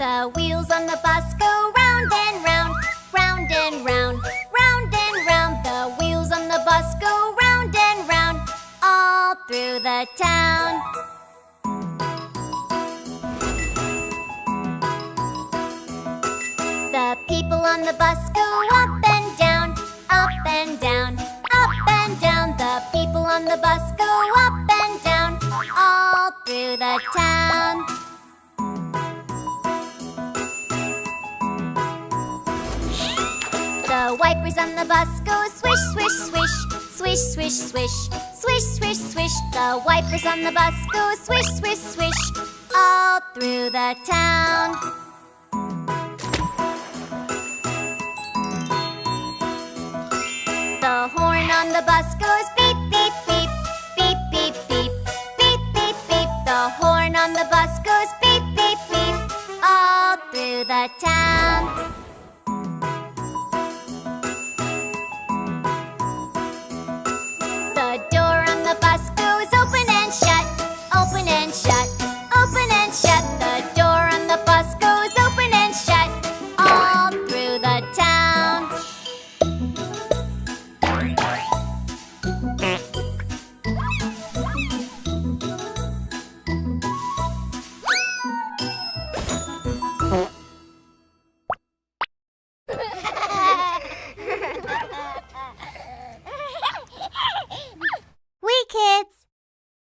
The wheels on the bus go round and round, round and round, round and round. The wheels on the bus go round and round, all through the town. The people on the bus go up and down, up and down, up and down. The people on the bus go up and down, all through the town. The wipers on the bus go swish, swish, swish, swish, swish, swish, swish, swish, swish. The wipers on the bus go swish, swish, swish, all through the town. The horn on the bus goes beep, beep, beep, beep, beep, beep, beep, beep, beep. The horn on the bus goes beep, beep, beep, all through the town.